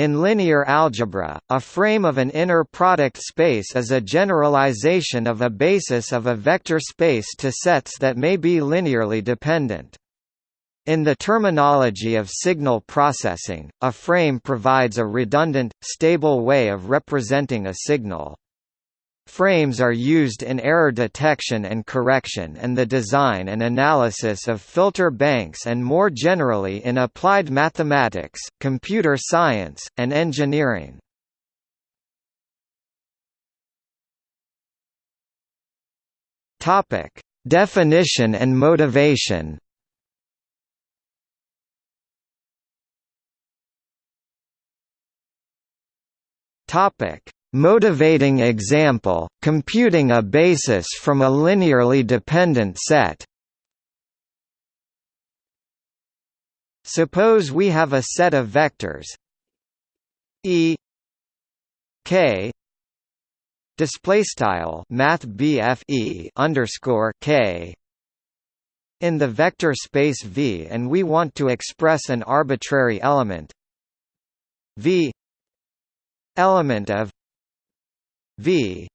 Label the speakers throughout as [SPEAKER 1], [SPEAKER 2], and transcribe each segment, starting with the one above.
[SPEAKER 1] In linear algebra, a frame of an inner product space is a generalization of a basis of a vector space to sets that may be linearly dependent. In the terminology of signal processing, a frame provides a redundant, stable way of representing a signal. Frames are used in error detection and correction and the design and analysis of filter banks and more generally in applied mathematics, computer science, and engineering. Definition and motivation. Topic: Motivating example, computing a basis from a linearly dependent set. Suppose we have a set of vectors. E K display style math E underscore K in the vector space V and we want to express an arbitrary element. V element of V.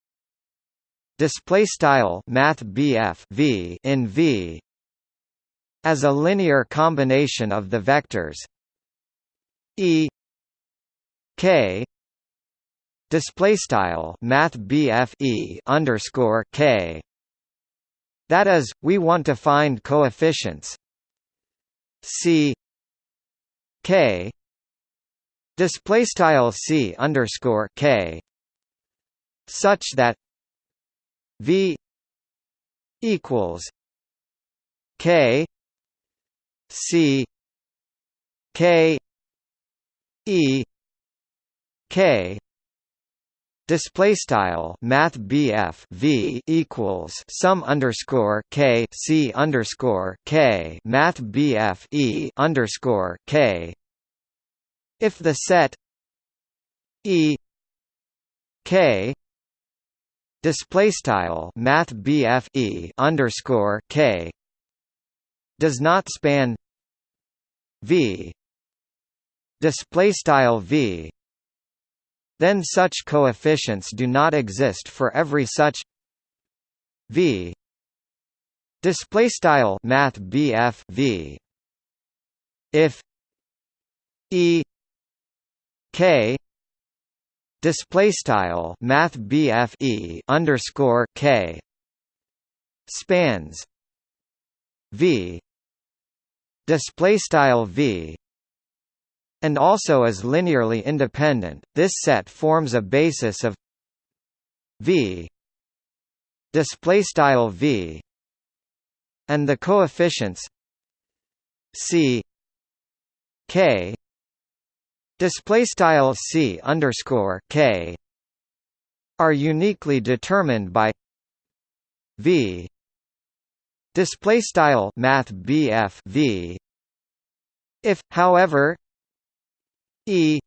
[SPEAKER 1] Display style math V in V. As a linear combination of the vectors E K. Display style math E underscore K. That is we want to find coefficients C K. Display style C underscore K such that V equals K C K E K. Display style Math BF V equals sum underscore K C underscore K. Math BF E underscore K. If the set E K display style math e underscore k does not span v display style v then such coefficients do not exist for every such v display style math v. If e k display style math e underscore k spans v display style v and also is linearly independent. This set forms a basis of v display style v and the coefficients c k display style c underscore k are uniquely determined by v display style math bf v. If however e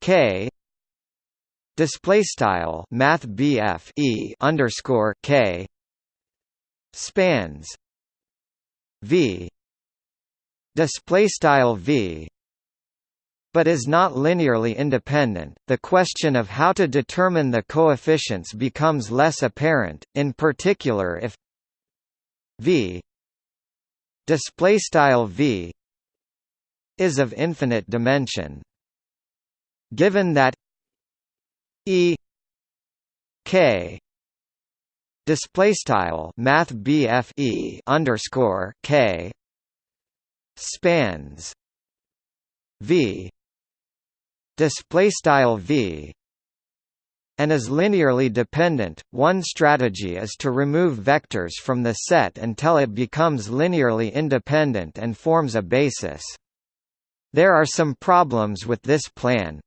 [SPEAKER 1] k display style math bf e underscore k spans v display style v but is not linearly independent. The question of how to determine the coefficients becomes less apparent, in particular if v v is of infinite dimension. Given that e k display style math e underscore k spans v display style v and is linearly dependent. One strategy is to remove vectors from the set until it becomes linearly independent and forms a basis. There are some problems with this plan.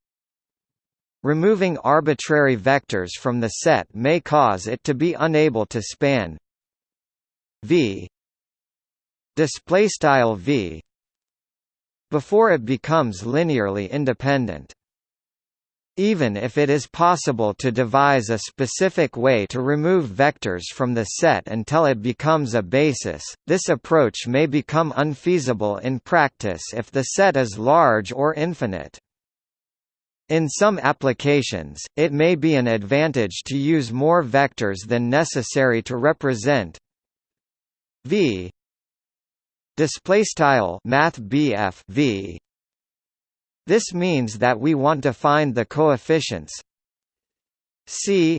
[SPEAKER 1] Removing arbitrary vectors from the set may cause it to be unable to span v display style v before it becomes linearly independent. Even if it is possible to devise a specific way to remove vectors from the set until it becomes a basis, this approach may become unfeasible in practice if the set is large or infinite. In some applications, it may be an advantage to use more vectors than necessary to represent v display style math v this means that we want to find the coefficients c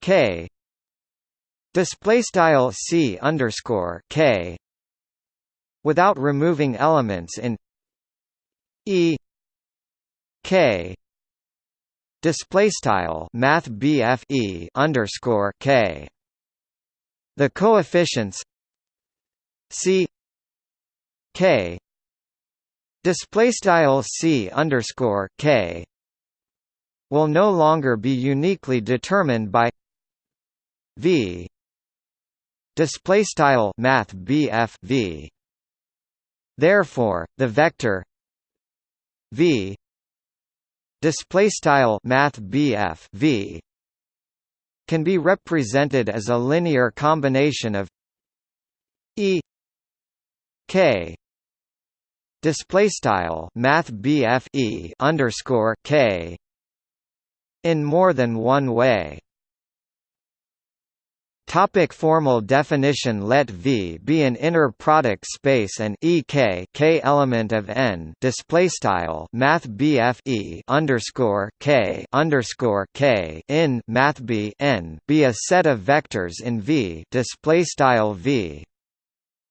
[SPEAKER 1] k display style c underscore k without removing elements in e k display style math e underscore k. The coefficients c k display style c underscore k will no longer be uniquely determined by v. Display style math v. Therefore the vector v. Display style math BF V. Can be represented as a linear combination of E K display style math BF underscore K in more than one way. Topic formal definition Let V be an inner product space and EK K element of N display style Math BF underscore K underscore K in Math B N be a set of vectors in V display style V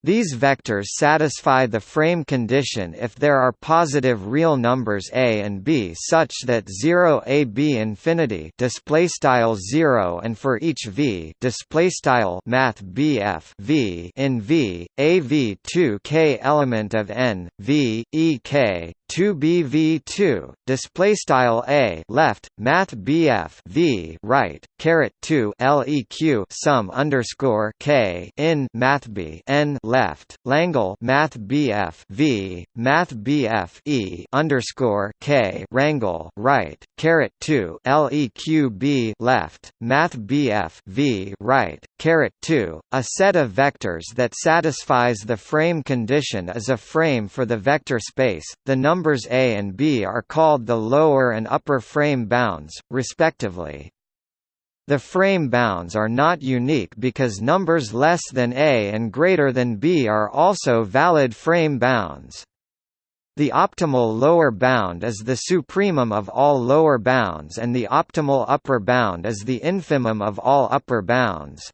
[SPEAKER 1] these vectors satisfy the frame condition if there are positive real numbers a and b such that 0 a b infinity display style 0 and for each v display style math bf v in v a v 2 k element of n v e k 2 bv2 display style a left math bf v right caret 2 leq sum underscore k in math b n left Langle Math BF V Math BF E underscore K Rangle right caret two LEQB left Math BF V right caret two a set of vectors that satisfies the frame condition is a frame for the vector space the numbers a and b are called the lower and upper frame bounds respectively the frame bounds are not unique because numbers less than a and greater than b are also valid frame bounds. The optimal lower bound is the supremum of all lower bounds and the optimal upper bound is the infimum of all upper bounds.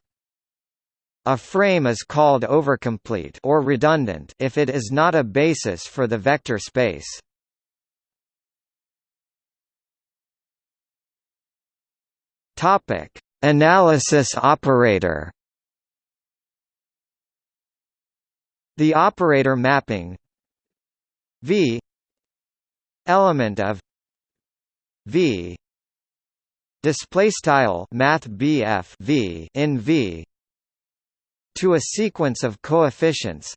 [SPEAKER 1] A frame is called overcomplete or redundant if it is not a basis for the vector space. Topic: Analysis operator. The operator mapping V element of V display style math BF V in V to a sequence of coefficients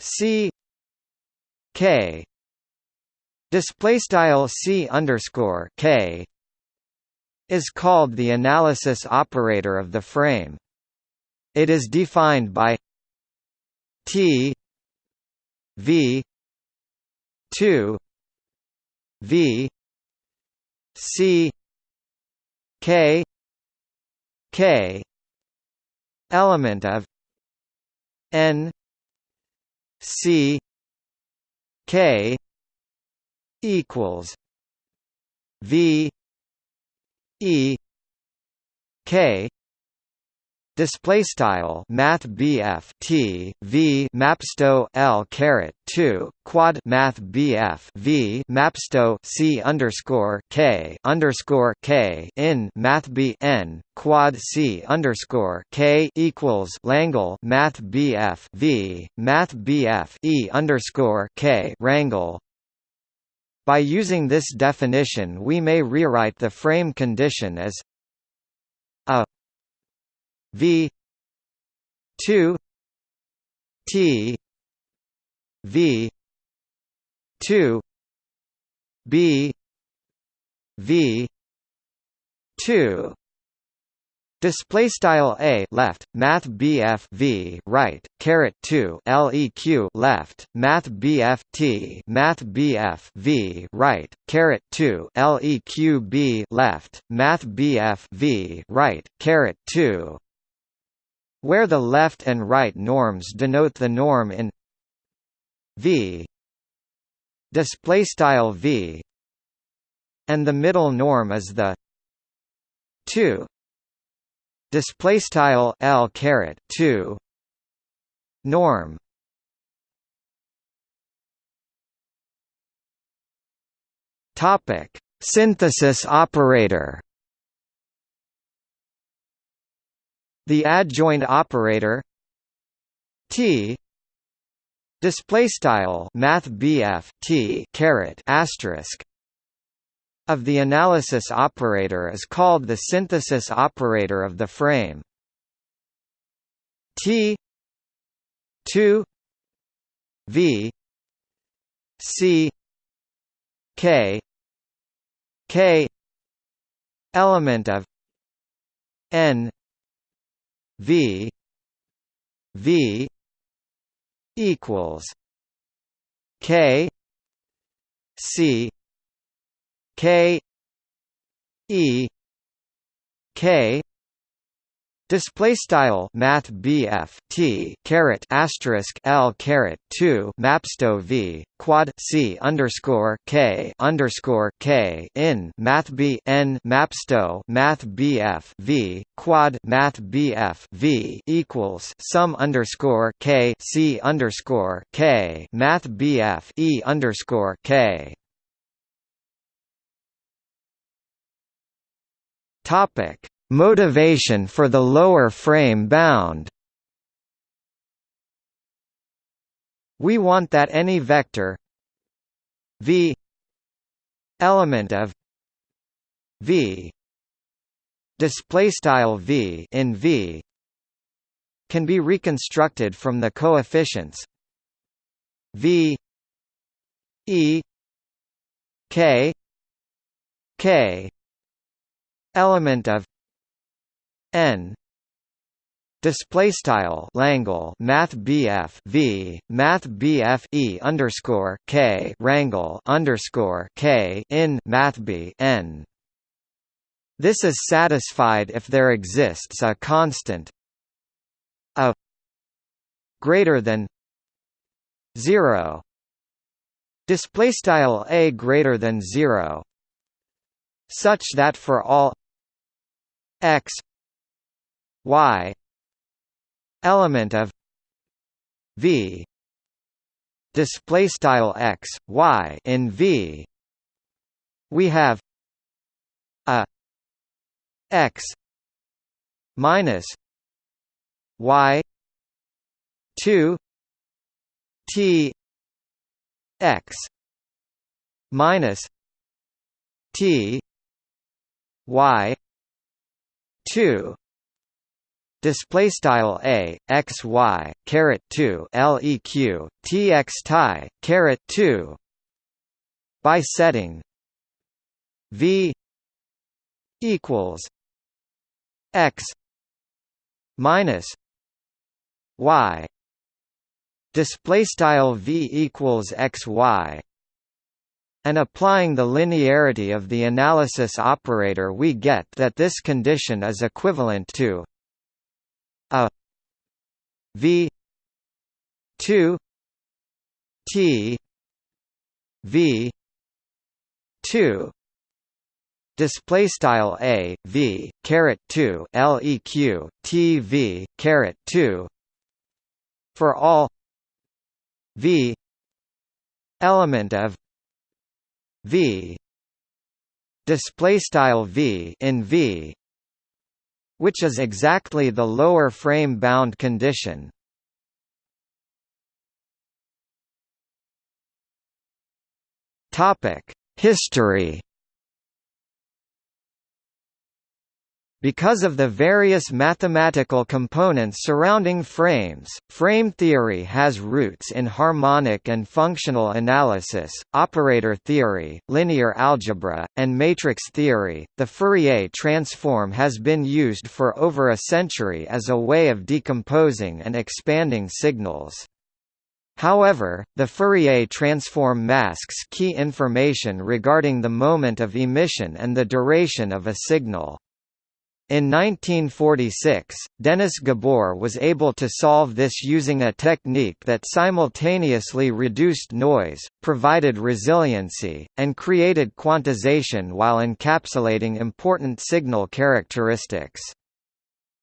[SPEAKER 1] C K display style C underscore K is called the analysis operator of the frame. It is defined by T V 2 V C K K element of N C K equals V E K display style math BF T V mapsto L caret 2 quad math BF V mapsto C underscore K underscore K in math B N quad C underscore K equals Langle math BF V math BF E underscore K rangle. By using this definition we may rewrite the frame condition as v 2 t v 2 b v 2 Display style a left math bf v right caret 2 leq left math bf t math bf v right caret 2 leq b left math bf v right caret 2 where the left and right norms denote the norm in v display style v and the middle norm is the 2 display style L caret 2 norm. Topic. Synthesis operator the adjoint operator T display style math T caret asterisk of the analysis operator is called the synthesis operator of the frame. T 2 V C K K element of N V V equals K C K E K Display style Math BF T caret asterisk L caret two Mapsto V quad C underscore K underscore K in Math B N Mapsto Math BF V quad Math BF V equals sum underscore K C underscore K Math BF E underscore K. Topic: Motivation for the lower frame bound. We want that any vector v element of v display style v in v can be reconstructed from the coefficients v e k k element of n. Display style Langle Math BF V Math BF E underscore K Rangle underscore K in Math B N. This is satisfied if there exists a constant a greater than 0 display style a greater than 0 such that for all x y element of v display style x y in v we have a x minus y 2 t x minus t y 2 display style a x y caret 2 leq tx tie caret 2 by setting v equals x minus y. Display style v equals x y and applying the linearity of the analysis operator we get that this condition is equivalent to a. V. 2 t. V. 2 display style a v caret 2 leq t v caret 2 for all. V. Element of. V. Display style v in v which is exactly the lower frame bound condition. History Because of the various mathematical components surrounding frames, frame theory has roots in harmonic and functional analysis, operator theory, linear algebra, and matrix theory. The Fourier transform has been used for over a century as a way of decomposing and expanding signals. However, the Fourier transform masks key information regarding the moment of emission and the duration of a signal. In 1946, Denis Gabor was able to solve this using a technique that simultaneously reduced noise, provided resiliency, and created quantization while encapsulating important signal characteristics.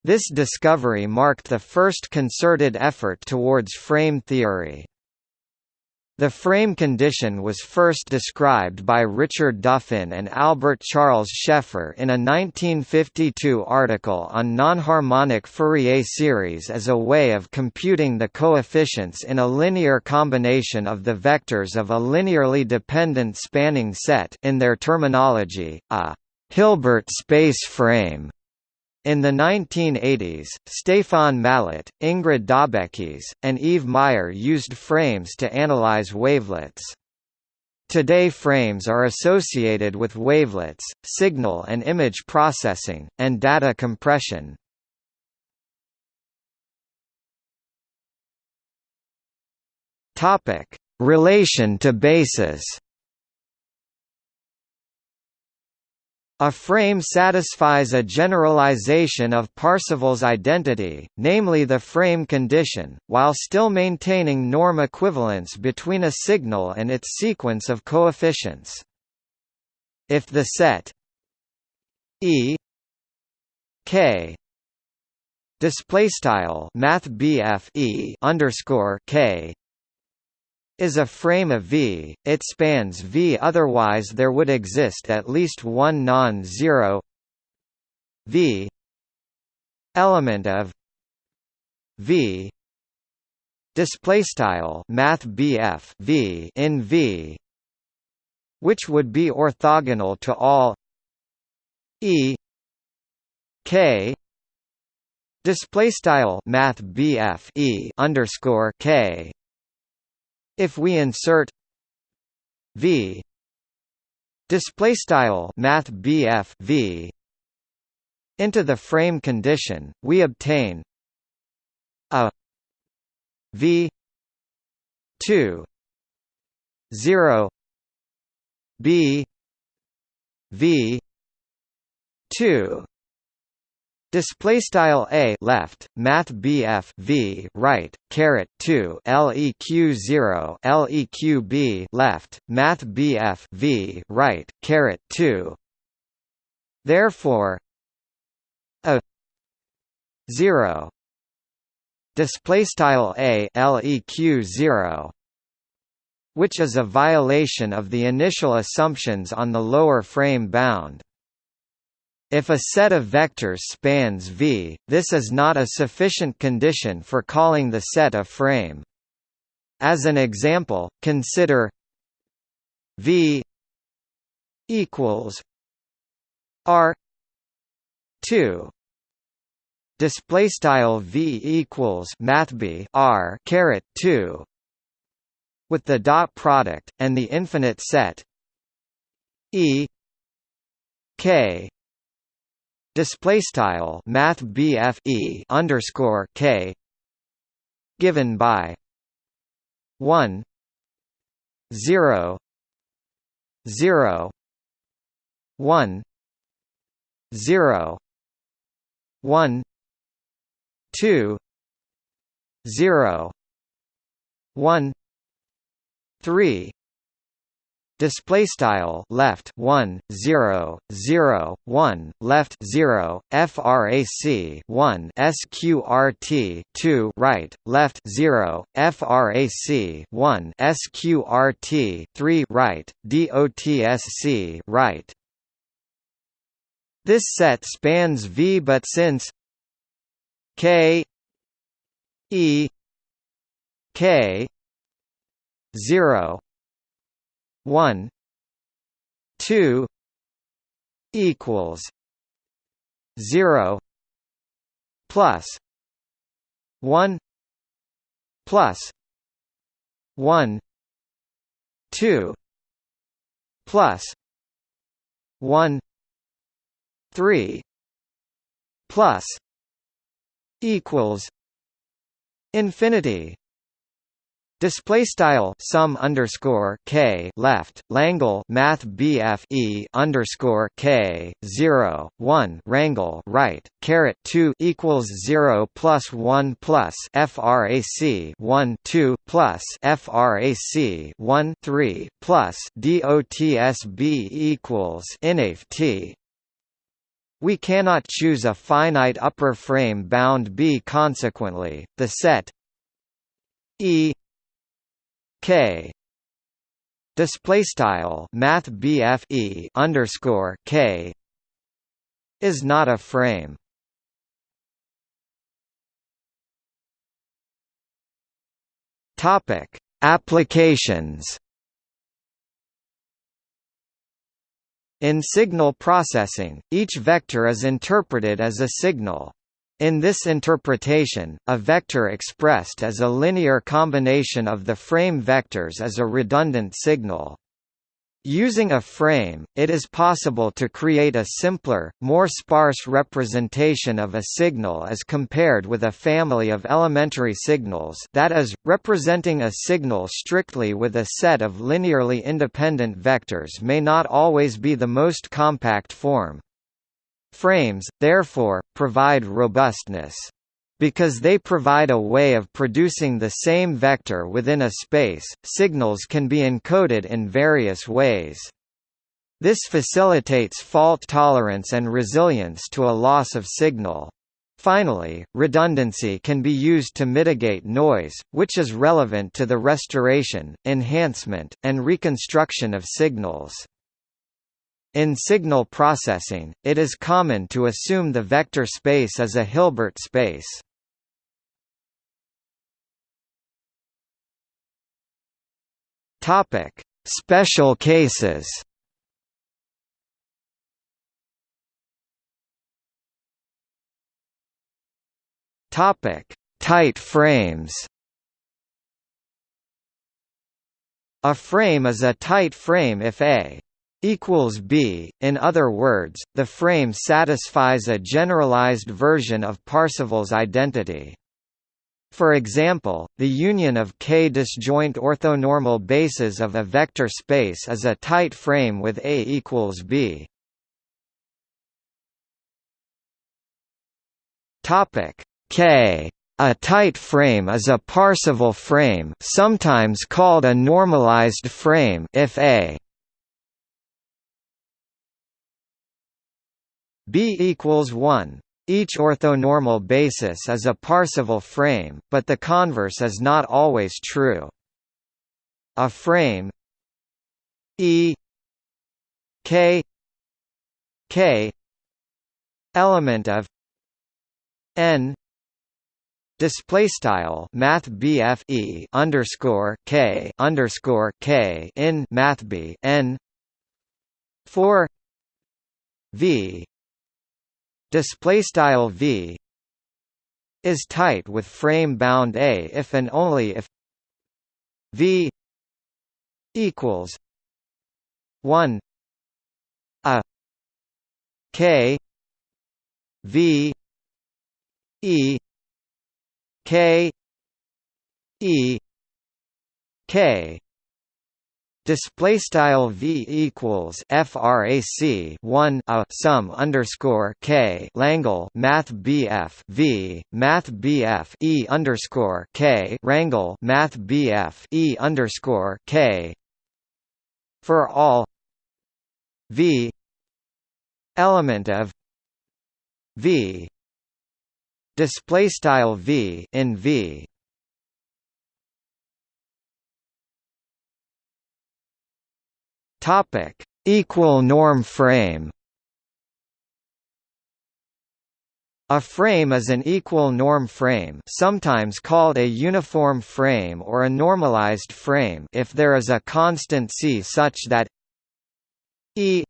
[SPEAKER 1] This discovery marked the first concerted effort towards frame theory. The frame condition was first described by Richard Duffin and Albert Charles Schaeffer in a 1952 article on nonharmonic Fourier series as a way of computing the coefficients in a linear combination of the vectors of a linearly dependent spanning set in their terminology, a Hilbert space frame. In the 1980s, Stéphane Mallat, Ingrid Daubechies, and Yves Meyer used frames to analyze wavelets. Today frames are associated with wavelets, signal and image processing, and data compression. Relation to basis A frame satisfies a generalization of Parseval's identity, namely the frame condition, while still maintaining norm equivalence between a signal and its sequence of coefficients. If the set E K display style math E underscore K is a frame of V, it spans V otherwise there would exist at least one non-zero V element of V display style math V in V which would be orthogonal to all E K display style math E underscore K if we insert v. Display style math v into the frame condition, we obtain a v 2 0 b v 2 Display style a left math bf v right caret 2 leq 0 leq b left math bf v right caret 2 therefore a 0 display style a leq 0 which is a violation of the initial assumptions on the lower frame bound if a set of vectors spans V, this is not a sufficient condition for calling the set a frame. As an example, consider V equals R two display style V equals mathb R caret 2 with the dot product and the infinite set E K display style math e underscore K given by 1 0 0 1 0 1 2 0 1 3 display style left 1 0 0 1 left 0 frac 1 sqrt 2 right left 0 frac 1 sqrt 3 right dotsc right. This set spans v but since k e k 0 one two equals 0 plus 1 plus 1 2 plus 1 3 plus equals infinity Display style sum underscore k left Langle Math BF e underscore k zero one Rangle right caret two equals zero plus one plus FRAC one two plus FRAC one three plus DOTSB equals INAF we cannot choose a finite upper frame bound B. Consequently, the set E K display style math BFE underscore K is not a frame. Topic Applications In signal processing, each vector is interpreted as a signal. In this interpretation, a vector expressed as a linear combination of the frame vectors is a redundant signal. Using a frame, it is possible to create a simpler, more sparse representation of a signal as compared with a family of elementary signals that is, representing a signal strictly with a set of linearly independent vectors may not always be the most compact form. Frames, therefore, provide robustness. Because they provide a way of producing the same vector within a space, signals can be encoded in various ways. This facilitates fault tolerance and resilience to a loss of signal. Finally, redundancy can be used to mitigate noise, which is relevant to the restoration, enhancement, and reconstruction of signals. In signal processing, it is common to assume the vector space as a Hilbert space. Topic: Special cases. Topic: Tight frames. A frame is a tight frame if A equals B. In other words, the frame satisfies a generalized version of Parseval's identity. For example, the union of k disjoint orthonormal bases of a vector space is a tight frame with A equals B. Topic K a tight frame is a Parseval frame sometimes called a normalized frame if A B equals 1. Each orthonormal basis is a Parseval frame, but the converse is not always true. A frame E K K element of N display style math e underscore K underscore K in math B N for V display style v is tight with frame bound a if and only if v equals 1 a k v e k e k display style v equals frac 1 a sum underscore k Langle math bf v math bf e underscore k Rangle math bf e underscore k. For all v element of v display style v in v Topic: Equal norm frame. A frame is an equal norm frame sometimes called a uniform frame or a normalized frame if there is a constant c such that e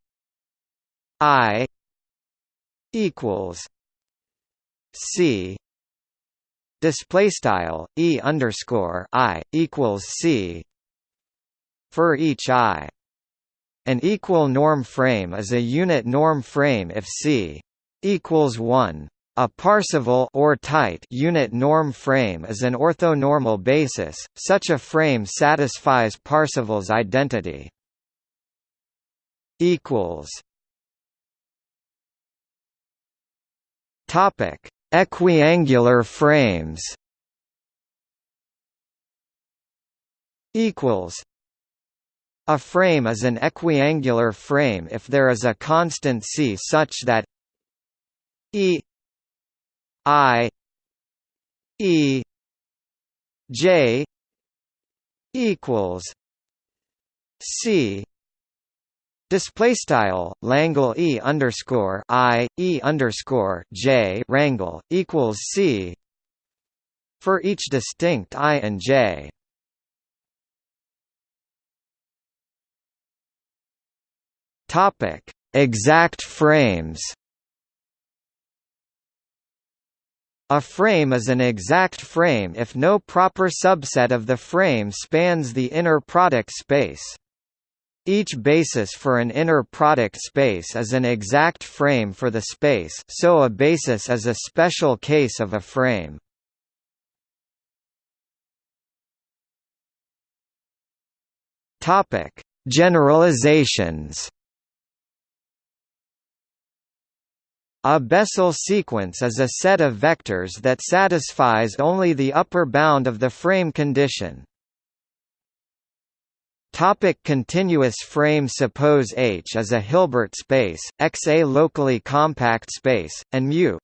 [SPEAKER 1] i equals c display style e underscore i equals c for each i an equal norm frame is a unit norm frame if c equals 1 a Parseval or tight unit norm frame is an orthonormal basis. Such a frame satisfies Parseval's identity. Equals. Topic: Equiangular frames. Equals. A frame is an equiangular frame if there is a constant c such that e I E J equals C Display style Langle E underscore I E underscore J rangle equals C for each distinct I and J. Topic: Exact frames. A frame is an exact frame if no proper subset of the frame spans the inner product space. Each basis for an inner product space is an exact frame for the space so a basis is a special case of a frame. Generalizations A Bessel sequence is a set of vectors that satisfies only the upper bound of the frame condition. Topic continuous frame Suppose H is a Hilbert space, X a locally compact space, and mu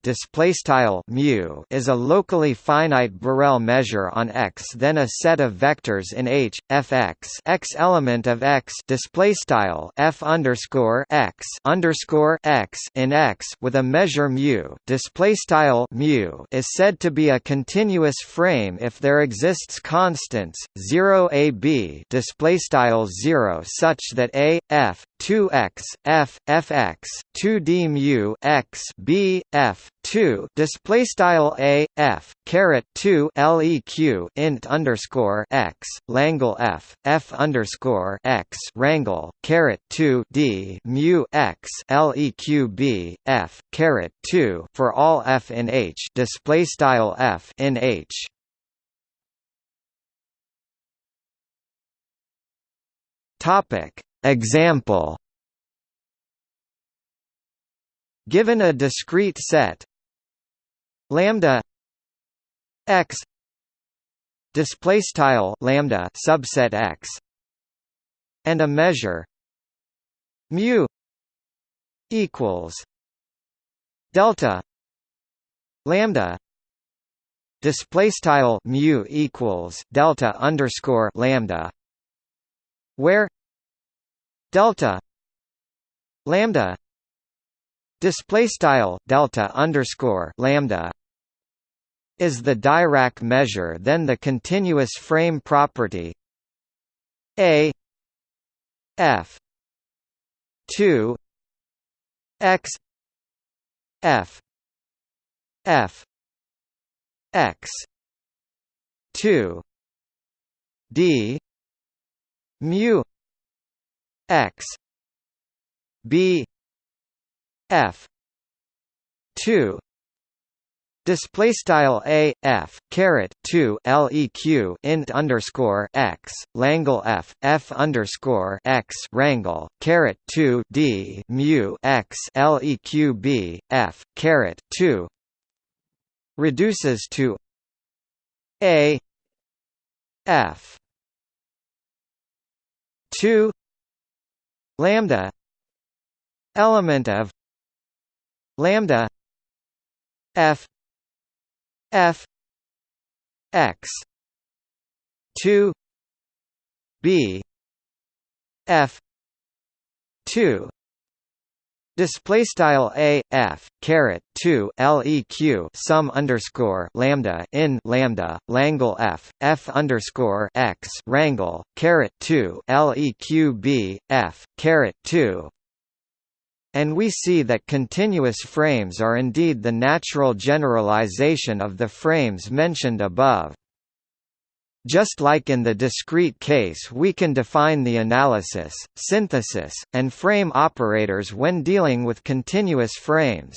[SPEAKER 1] mu is a locally finite Borel measure on X. Then a set of vectors in H, Fx X element of F underscore X underscore X in X with a measure mu mu is said to be a continuous frame if there exists constants 0 a b displaystyle style 0 such that a f 2x f fx 2d mu x b f 2 display style a f caret 2 leq int underscore x langle f f underscore x rangle caret 2 d mu x leq b f caret 2 for all f in h. Display style f in h Topic. Example. Given a discrete set. Lambda. X. Display style lambda subset x. And a measure. Mu. Equals. Delta. Lambda. Display style mu equals delta underscore lambda. Where delta lambda display style delta underscore lambda is the Dirac measure then the continuous frame property a f 2 x f f x 2 d mu x. B. F. 2 Display style a f caret two leq int underscore x langle f f underscore x rangle caret two d mu x leq b f caret two. Reduces to a f 2 lambda element of lambda f f x 2 b f 2 Display style a f caret two leq sum underscore lambda in lambda langle f f underscore x rangle caret two leq b f caret two and we see that continuous frames are indeed the natural generalization of the frames mentioned above. Just like in the discrete case we can define the analysis, synthesis, and frame operators when dealing with continuous frames.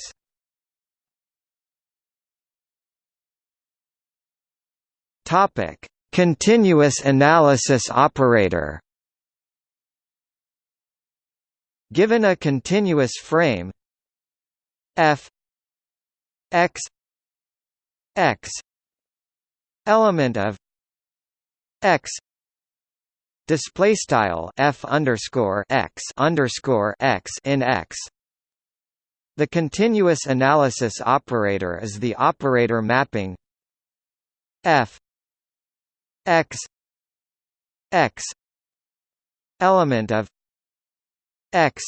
[SPEAKER 1] Continuous analysis operator. Given a continuous frame f x x element of x. Display style f underscore x underscore x in x. The continuous analysis operator is the operator mapping f x x element of x.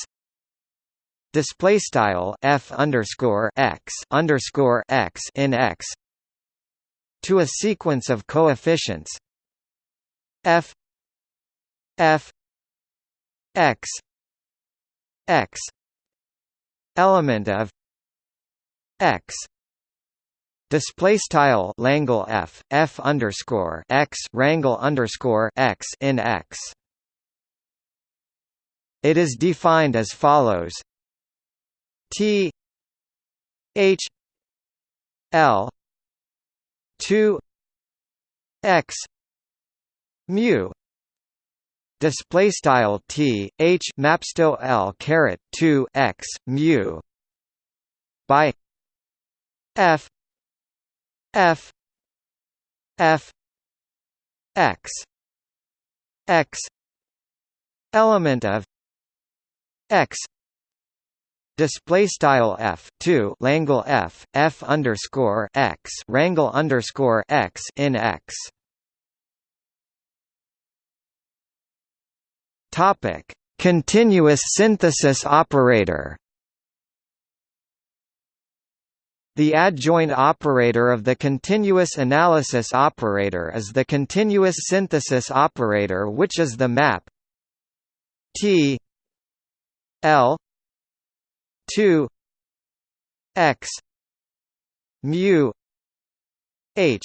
[SPEAKER 1] Display style f underscore x underscore x in x. To a sequence of coefficients f f x x element of x display style Langle f f underscore x rangle underscore x in x. It is defined as follows: T H L two x mu display style t h mapsto l caret 2 x mu by f f f x x element of x display style f 2 langle f f underscore x rangle underscore x in x Topic: Continuous synthesis operator. The adjoint operator of the continuous analysis operator is the continuous synthesis operator which is the map T L 2 x mu h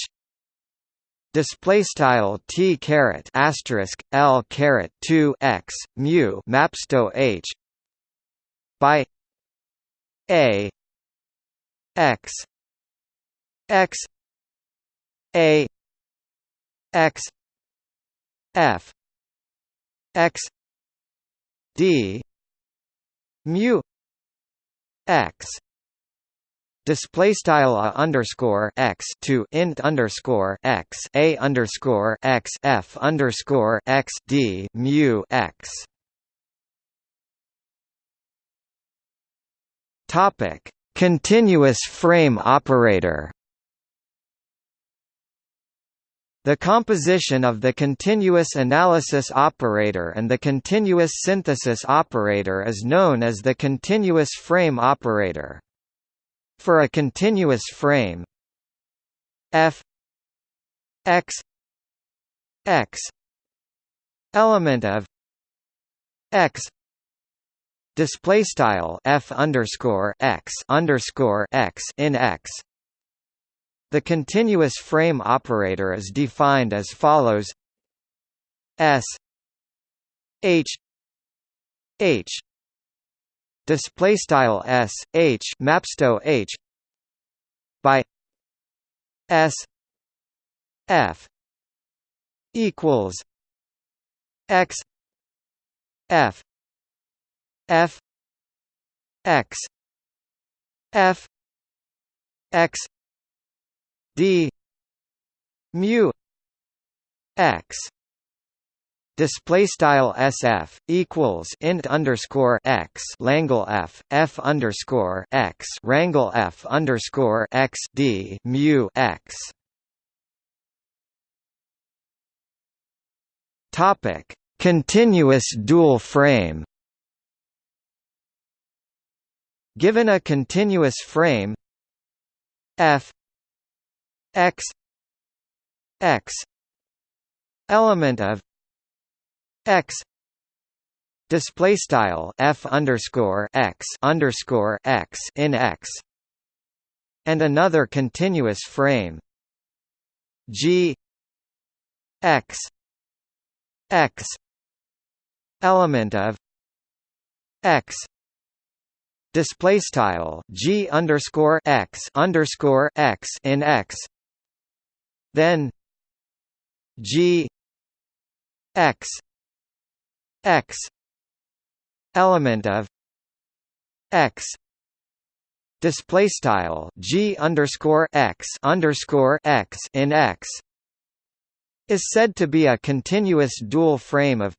[SPEAKER 1] display style t caret asterisk l caret 2 x mu mapsto h by a x x a x f x d mu x display style a underscore x to int underscore x a underscore x f underscore x d mu x. Topic: Continuous frame operator. The composition of the continuous analysis operator and the continuous synthesis operator is known as the continuous frame operator. For a continuous frame. F x x. Element of x. Display style f underscore x underscore x in x. The continuous frame operator is defined as follows. S h h display style s h mapsto h by s f equals x f f x f x d mu x display style sf equals int underscore x langle f f underscore x rangle f underscore x d mu x. Topic: Continuous dual frame. Given a continuous frame f x x element of x. Display style f underscore x underscore x in x. And another continuous frame. G. X. X. Element of x. Display style g underscore x underscore x in x. Then g. X x element of x display style g underscore x underscore x in x is said to be a continuous dual frame of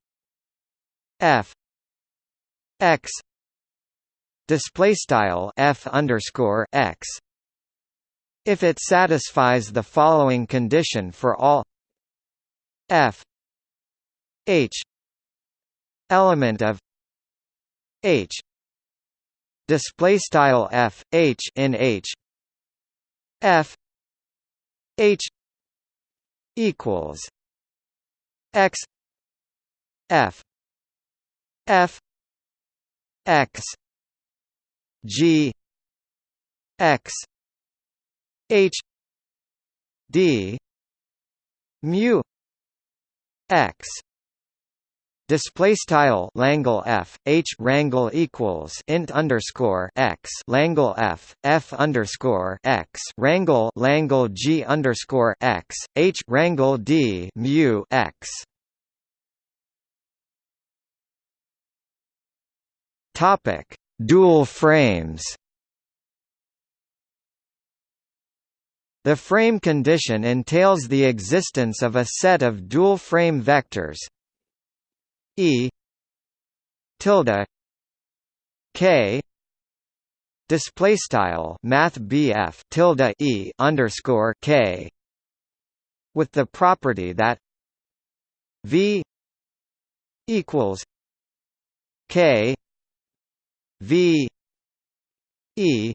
[SPEAKER 1] f x display style f underscore x if it satisfies the following condition for all f h element of h. Display style f h in h. F. H. equals x. F. F. X. G. X. H. D. Mu. X Display style Langle F H Rangle equals int underscore x. Langle F F underscore x. Rangle Langle G underscore x. H Rangle D mu x. Topic Dual frames. The frame condition entails the existence of a set of dual frame vectors E tilde K display style math BF tilde E underscore K with the property that V equals K V E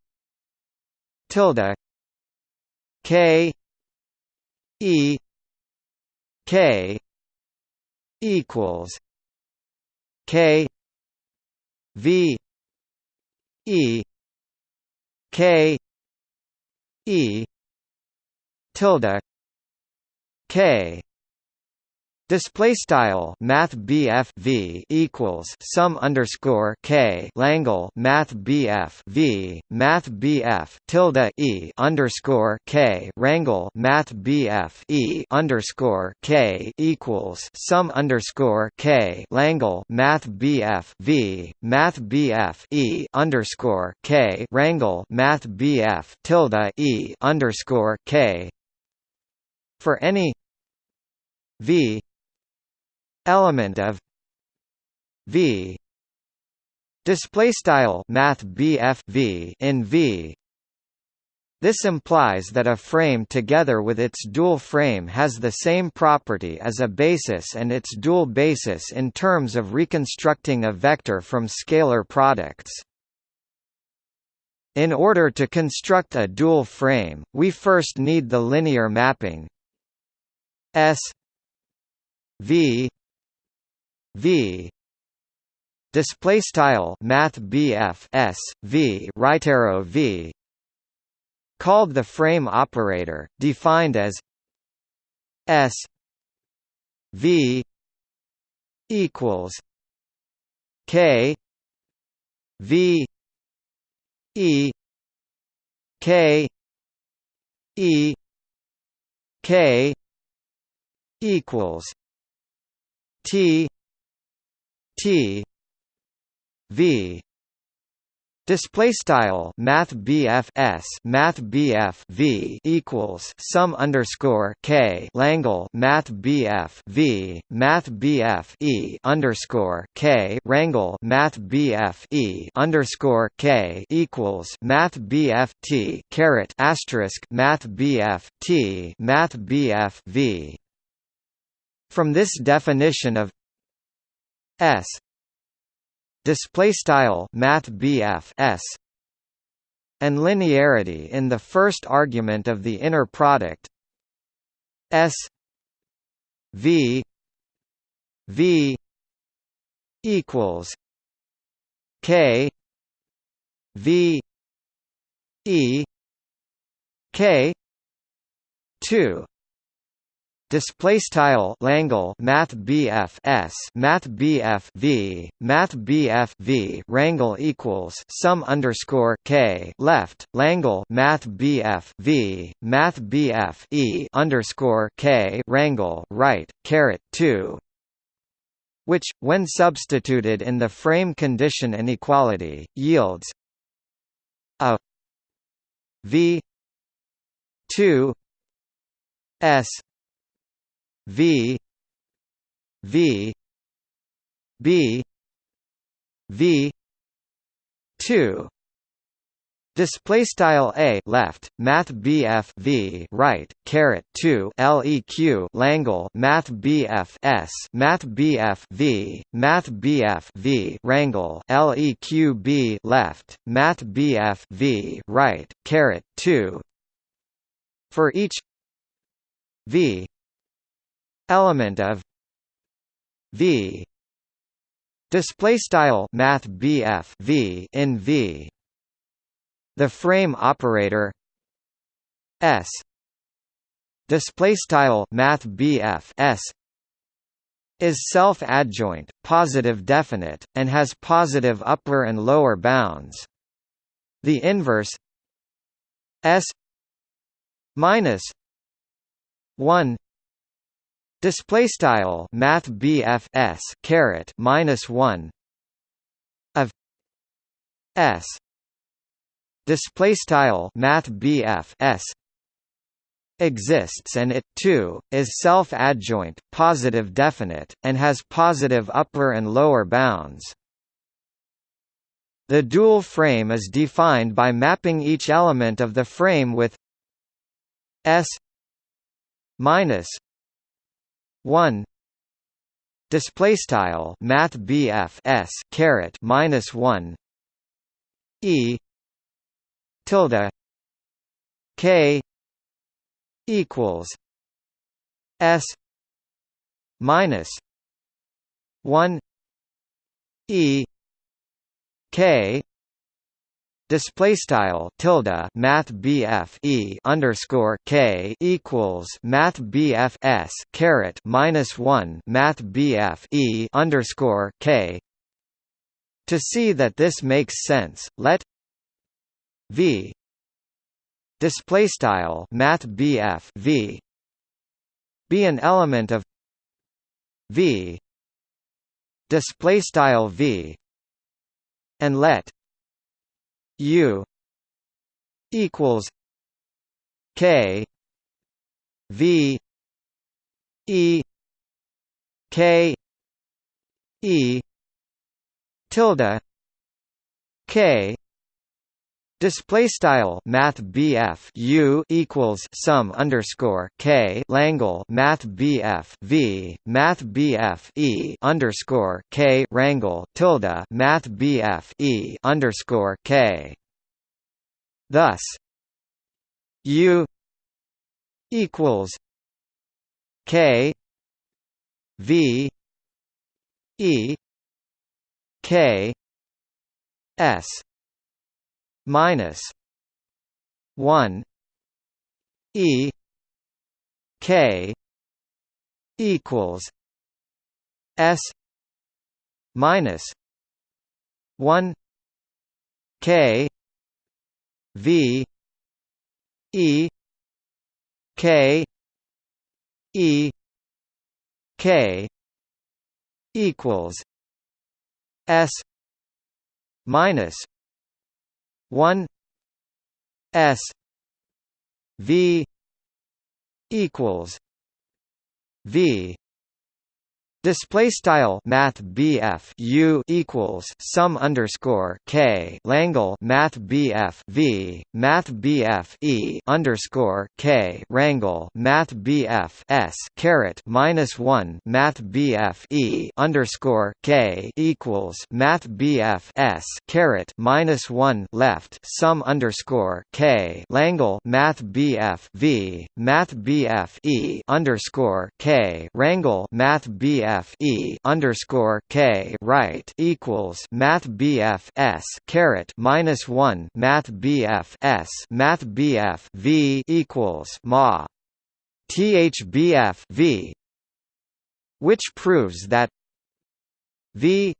[SPEAKER 1] tilde K E K equals K V E K E tilde K Display style Math BF V equals sum underscore K Langle Math BF V Math BF tilde E underscore K Rangle Math BF E underscore K equals sum underscore K Langle Math BF V Math BF E underscore K Rangle Math BF tilde E underscore K. For any V element of v display style math v in v this implies that a frame together with its dual frame has the same property as a basis and its dual basis in terms of reconstructing a vector from scalar products. In order to construct a dual frame, we first need the linear mapping S V v. Display style math BF S V right arrow V. Called the frame operator defined as S V equals K V E K E K equals T T V Display style Math BF S Math BF V equals sum underscore K Langle Math BF V Math BF E underscore K Rangle Math BF E underscore K equals Math BF T caret asterisk Math BF T Math BF V. From this definition of S. Display style math S. And linearity in the first argument of the inner product. S. V. V. Equals K. V. E. K. two Display style Langle Math BF S Math BF V Math BF V Rangle equals sum underscore K left Langle Math BF V Math BF E underscore K Rangle right caret two which, when substituted in the frame condition inequality, yields a v 2 s v v b v 2 Display style a left math bf v right caret 2 leq langle math bf s math bf v math bf v rangle leq b left math bf v right caret 2 for each v element of v. Display style math bf v in v. The frame operator S. Display style math BF S is self-adjoint, positive definite, and has positive upper and lower bounds. The inverse S minus one display style math BF S caret minus one. Of S. Display style math BF s. Exists and it too is self-adjoint positive definite and has positive upper and lower bounds. The dual frame is defined by mapping each element of the frame with s minus 1 display style math BF s caret minus 1 e. Tilde. K. Equals. S. Minus 1 e. K display style tilde math BF e underscore k equals math BF s caret minus 1 math BF e underscore k. To see that this makes sense let v display style math BF v be an element of v display style v and let u equals k v e k e tilde k Display style Math BF U equals sum underscore K Langle Math BF V Math BF E underscore K Rangle tilde Math BF E underscore K. Thus U equals K V E K S minus 1 e k equals s minus 1 k v e k e k equals s minus 1 s v equals v Display style Math BF U equals sum underscore K Langle Math BF V Math BF E underscore K Rangle Math BF S caret minus one Math BF E underscore K equals Math BF S caret minus one left sum underscore K Langle Math BF V Math BF E underscore K Rangle Math BF BF E underscore K right equals Math BF S caret minus one Math BF S Math BF V equals Ma. THBF V which proves that V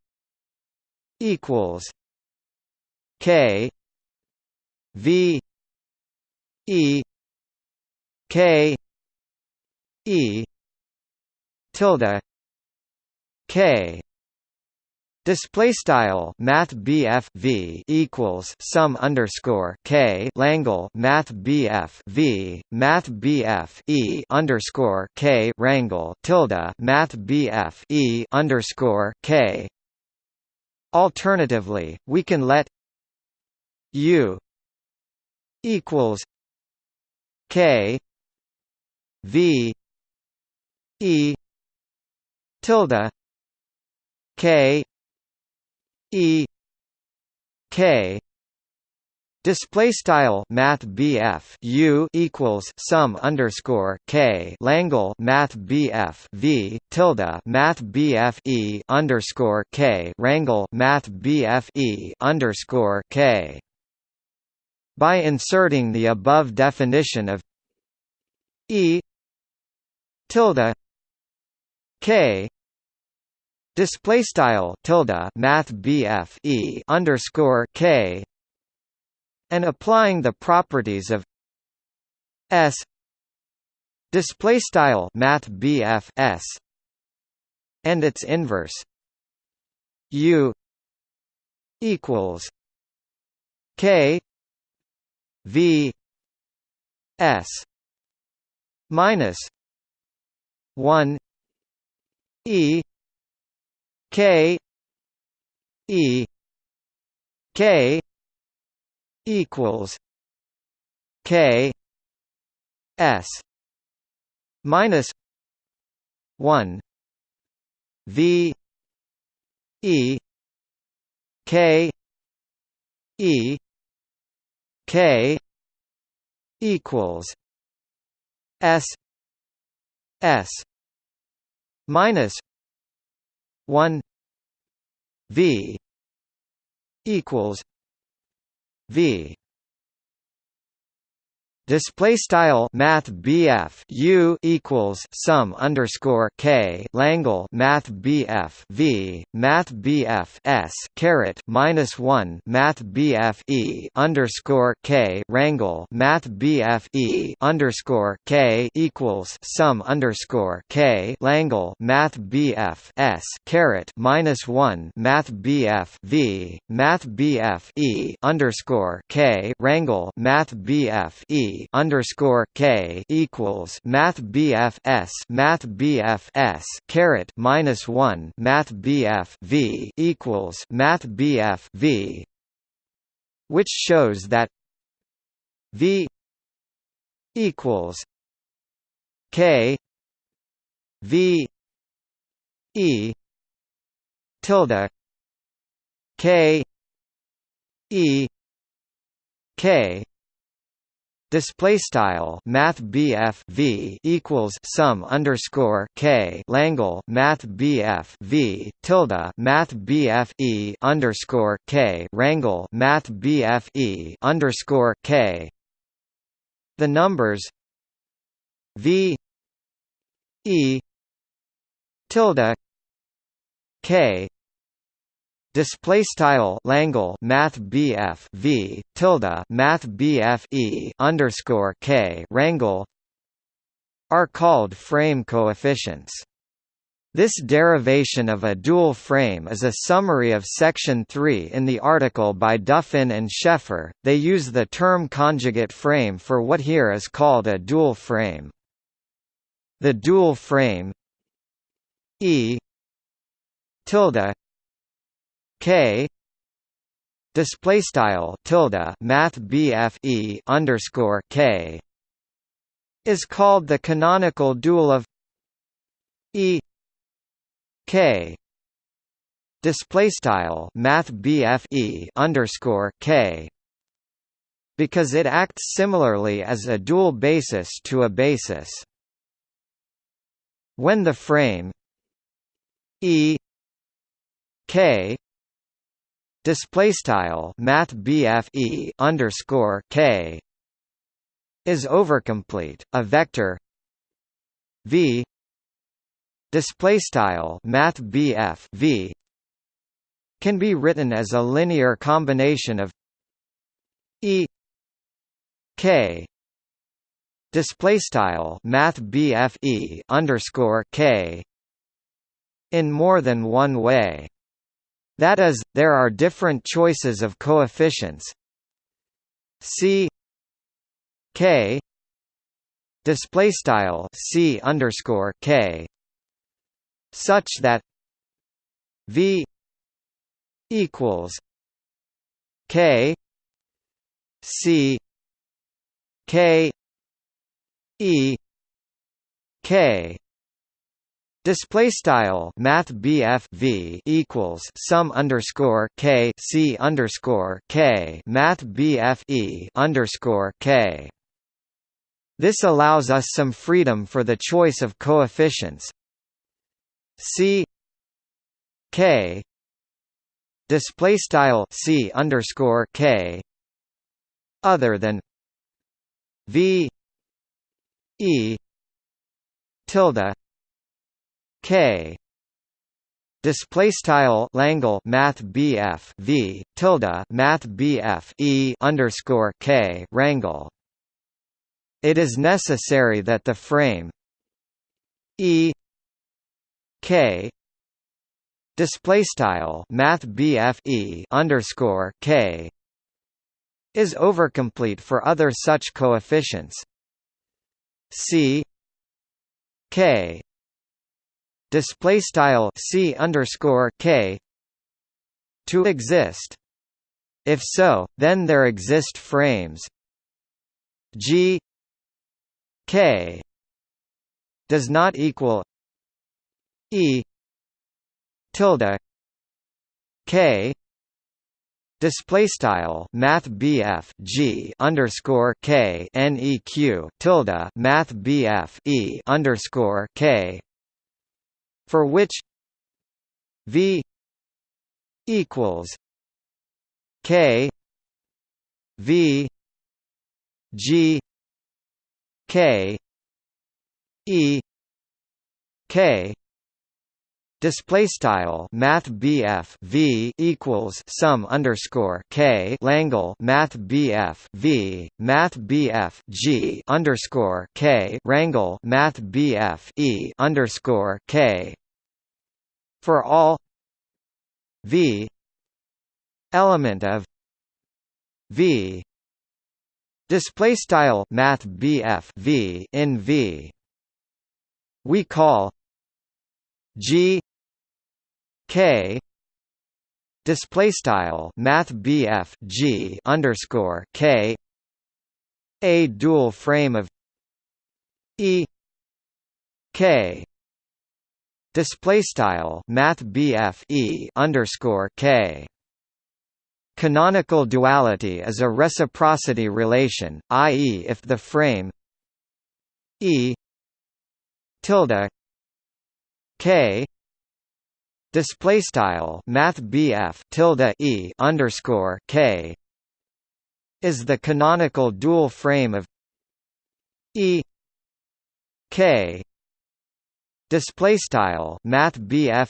[SPEAKER 1] equals K V E K E tilde K. Display style Math BF V equals sum underscore K. Langle Math BF V Math BF E underscore K. Rangle tilde Math BF E underscore K. Alternatively, we can let U equals K. V E tilde K E K. Display style Math BF U equals sum underscore K. Langle Math BF V. Tilde Math BF E underscore K. Rangle Math BF E underscore K. By inserting the above definition of E tilde K Display style tilde Math BF E underscore K and applying the properties of S. Display style Math BF S and its inverse U equals K V S minus one E K E K equals K S minus one V E K E K equals S S minus one V equals V Display style Math BF U equals sum underscore K Langle Math BF V Math BF S caret minus one Math BF E underscore K Rangle Math BF E underscore K equals sum underscore K Langle Math BF S caret minus one Math BF V Math BF E underscore K Rangle Math BF E underscore K equals Math BF S Math BF S caret minus one Math BF V equals Math BF V which shows that V equals K V E tilde K E K Display style Math V equals sum underscore K Langle Math BF V tilde Math E underscore K Rangle Math E underscore K. The numbers V E tilde K display style Langle Math BF V tilde Math BF E underscore K Rangle are called frame coefficients. This derivation of a dual frame is a summary of section 3 in the article by Duffin and Schaeffer. They use the term conjugate frame for what here is called a dual frame. The dual frame E tilde K. Display style tilde math BF E underscore K. Is called the canonical dual of E K. Display style math BF E underscore K. Because it acts similarly as a dual basis to a basis. When the frame E K display style math E underscore K is overcomplete a vector V display style math V can be written as a linear combination of E K display style math E underscore K in more than one way. That is, there are different choices of coefficients. C K display style C underscore K such that V equals K C K E K Display style Math V equals sum underscore K C underscore K Math E underscore K. This allows us some freedom for the choice of coefficients C K display style c underscore k other than v e tilde k. Display style Langle math BF V tilde math BF E underscore K rangle. It is necessary that the frame E K display style math e underscore k is overcomplete for other such coefficients. C k display style c underscore k to exist. If so then there exist frames. G k does not equal e tilde k display style math G underscore K neq tilde math E underscore K for which V equals K V G K E K. Display style Math BF V equals sum underscore K. Langle Math BF V Math BF G underscore K. Rangle Math BF E underscore K for all V element of V display style Math V in V we call G K display style Math G underscore K a dual frame of E K display style Math E underscore K Canonical duality is a reciprocity relation, i.e. if the frame E tilde K display style math tilde e underscore k is the canonical dual frame of e k display style math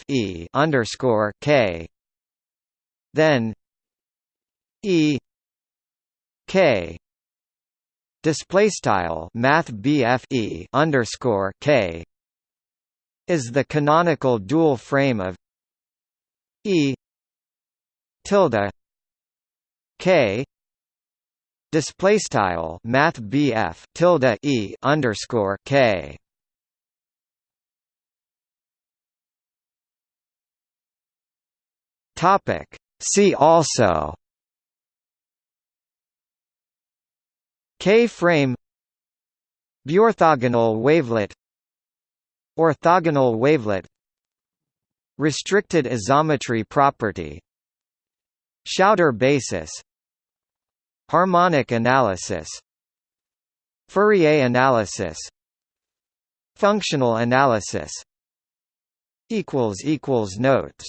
[SPEAKER 1] e underscore k. Then e k. Display style math e underscore k is the canonical dual frame of E tilde K. Display style math BF tilde E underscore K topic. See also K-frame Biorthogonal wavelet Orthogonal wavelet Restricted isometry property Schauder basis Harmonic analysis Fourier analysis Functional analysis notes